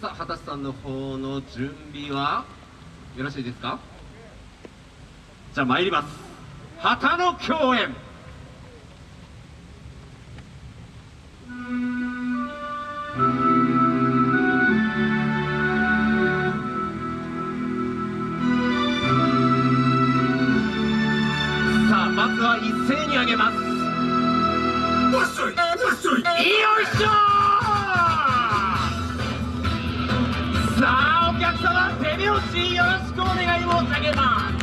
さあ畑さんの方の準備は？よろしいですか？じゃあ参ります。旗の共演。さあまずは一斉に上げます。くお願い申し上げます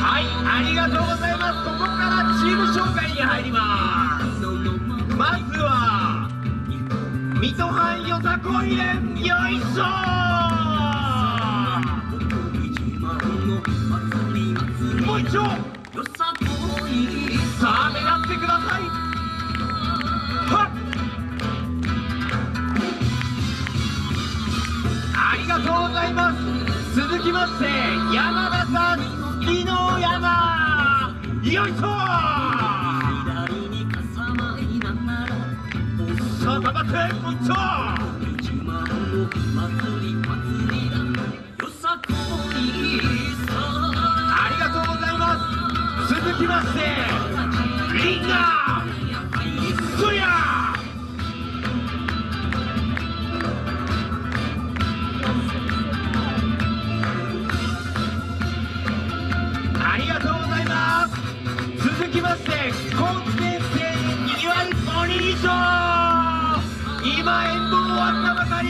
はいありがとうございます。ここからチーム紹介に入ります。まずは水戸藩よさこい連よいしょもう一丁。きまして山田さん井の山よいしょさあ頑張ってもう。一丁ありがとう。ございます続きましてリンガーりがとうございます。続きまして今先生にぎわいおにぎり賞今演舞終わったばかり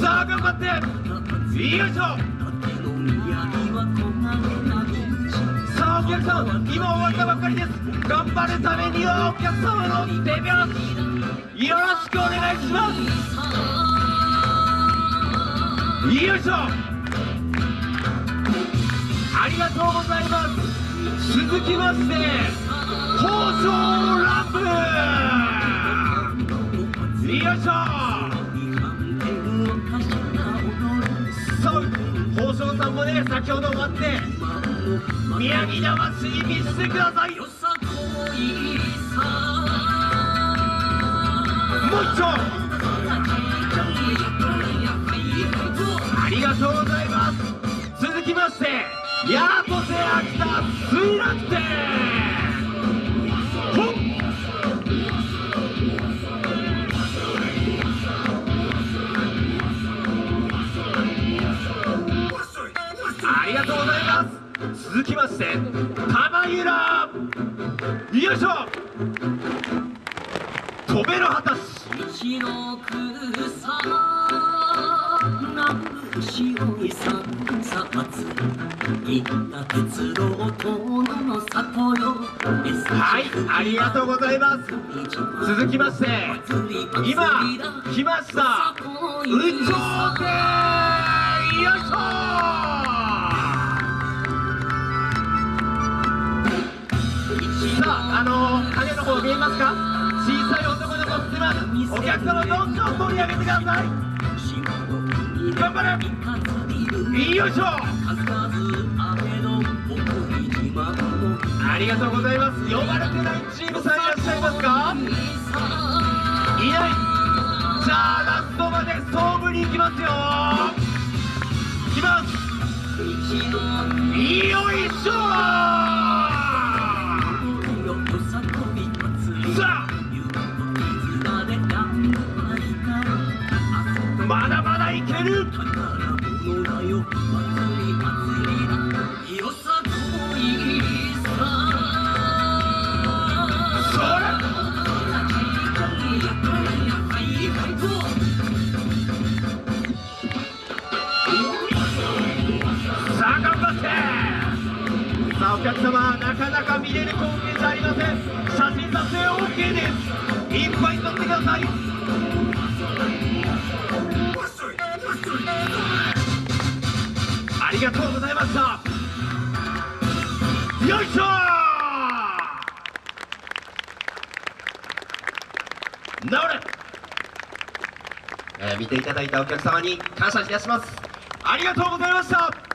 さあ頑張って。よいしょさあお客さん今終わったばっかりです頑張るためにはお客様の手拍子よろしくお願いします。よいしょ。ありがとうございます。続きまして放送ラップよいしょ。そう宝生さんもね先ほど終わって宮城魂見せてください。もう一丁。ありがとうございます。ヤートセ秋田水楽天ほっ。ありがとうございます。続きまして玉ゆらよいしょ。飛べる果たし。石の草南部白い三冊。行った鉄道遠野の里よはいありがとうございます。続きまして今来ました。宇宙でよいしょさああの影の方見えますか？小さい男の子ってますお客様どんどん盛り上げてください。頑張れ。よいしょありがとうございます。呼ばれてないチームさんいらっしゃいますか？いない。じゃあラストまで勝負に行きますよ。いきます。よいしょさあ。まだまだいける。お客様なかなか見れる光景じゃありません写真撮影 OK ですいっぱい撮ってくださいありがとうございましたよいしょ治れ、えー見ていただいたお客様に感謝いたしますありがとうございました